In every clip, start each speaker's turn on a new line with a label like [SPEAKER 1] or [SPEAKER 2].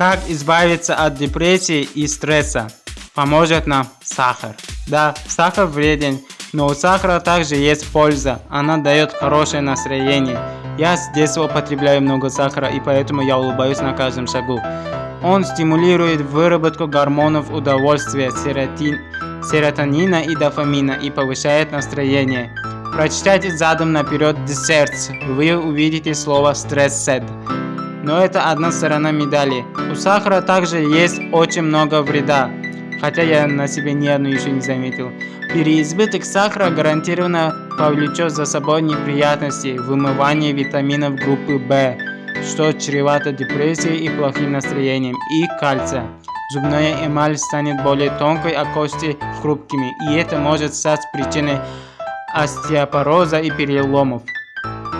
[SPEAKER 1] Как избавиться от депрессии и стресса? Поможет нам сахар. Да, сахар вреден, но у сахара также есть польза. Она дает хорошее настроение. Я с детства употребляю много сахара и поэтому я улыбаюсь на каждом шагу. Он стимулирует выработку гормонов удовольствия, серотин, серотонина и дофамина и повышает настроение. Прочитайте задом наперед Desserts, вы увидите слово Stressed. Но это одна сторона медали. У сахара также есть очень много вреда, хотя я на себе ни одну еще не заметил. Переизбыток сахара гарантированно повлечет за собой неприятности, вымывание витаминов группы В, что чревато депрессией и плохим настроением, и кальция. Зубная эмаль станет более тонкой, а кости хрупкими, и это может стать причиной остеопороза и переломов.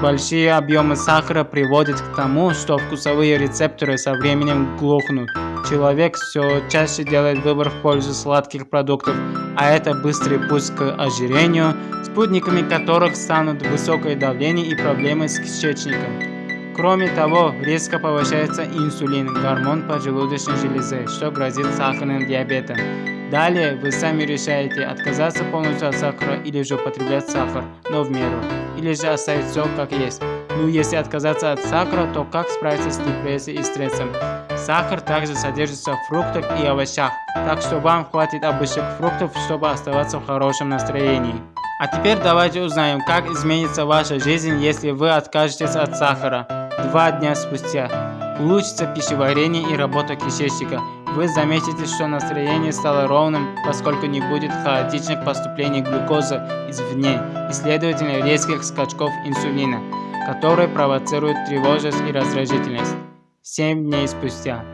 [SPEAKER 1] Большие объемы сахара приводят к тому, что вкусовые рецепторы со временем глохнут. Человек все чаще делает выбор в пользу сладких продуктов, а это быстрый путь к ожирению, спутниками которых станут высокое давление и проблемы с кишечником. Кроме того, резко повышается инсулин, гормон поджелудочной железы, что грозит сахарным диабетом. Далее вы сами решаете отказаться полностью от сахара или же употреблять сахар, но в меру, или же оставить все как есть. Ну если отказаться от сахара, то как справиться с депрессией и стрессом? Сахар также содержится в фруктах и овощах, так что вам хватит обычных фруктов, чтобы оставаться в хорошем настроении. А теперь давайте узнаем, как изменится ваша жизнь, если вы откажетесь от сахара. Два дня спустя. Улучшится пищеварение и работа кишечника. Вы заметите, что настроение стало ровным, поскольку не будет хаотичных поступлений глюкозы извне и, следовательно, резких скачков инсулина, которые провоцируют тревожность и раздражительность. 7 дней спустя.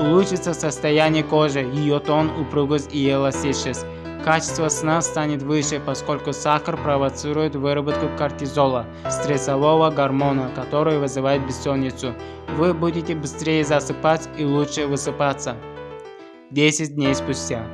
[SPEAKER 1] Улучшится состояние кожи, ее тон, упругость и эластичность. Качество сна станет выше, поскольку сахар провоцирует выработку кортизола, стрессового гормона, который вызывает бессонницу. Вы будете быстрее засыпать и лучше высыпаться. 10 дней спустя.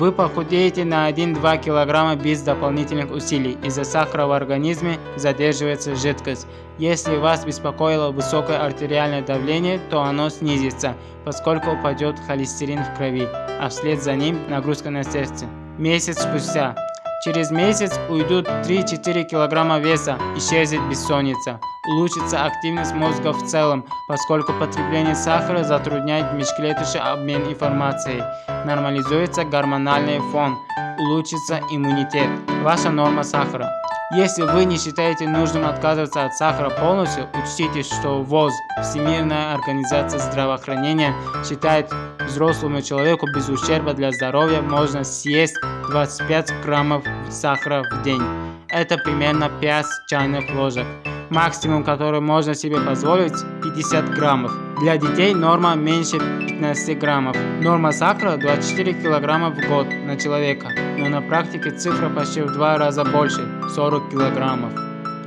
[SPEAKER 1] Вы похудеете на 1-2 кг без дополнительных усилий. Из-за сахара в организме задерживается жидкость. Если вас беспокоило высокое артериальное давление, то оно снизится, поскольку упадет холестерин в крови, а вслед за ним нагрузка на сердце. Месяц спустя. Через месяц уйдут 3-4 кг веса, исчезнет бессонница. Улучшится активность мозга в целом, поскольку потребление сахара затрудняет межклеточный обмен информацией. Нормализуется гормональный фон, улучшится иммунитет. Ваша норма сахара. Если вы не считаете нужным отказываться от сахара полностью, учтите, что ВОЗ, Всемирная организация здравоохранения, считает взрослому человеку без ущерба для здоровья можно съесть 25 граммов сахара в день. Это примерно 5 чайных ложек. Максимум, который можно себе позволить, 50 граммов. Для детей норма меньше 15 граммов. Норма сахара 24 килограмма в год на человека, но на практике цифра почти в два раза больше – 40 килограммов.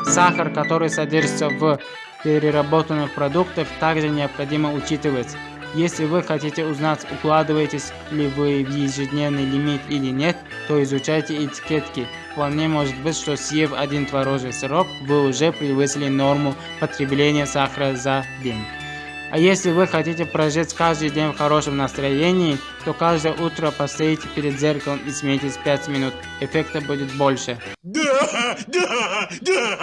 [SPEAKER 1] Сахар, который содержится в переработанных продуктах, также необходимо учитывать. Если вы хотите узнать, укладываетесь ли вы в ежедневный лимит или нет, то изучайте этикетки. Вполне может быть, что съев один творожный сырок, вы уже превысили норму потребления сахара за день. А если вы хотите прожить каждый день в хорошем настроении, то каждое утро постоите перед зеркалом и смейтесь 5 минут. Эффекта будет больше. Да, да, да.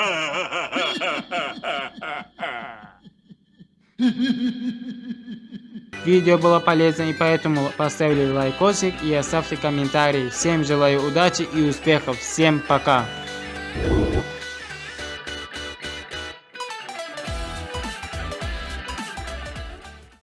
[SPEAKER 1] Видео было полезно и поэтому поставили лайкосик и оставьте комментарий. Всем желаю удачи и успехов. Всем пока.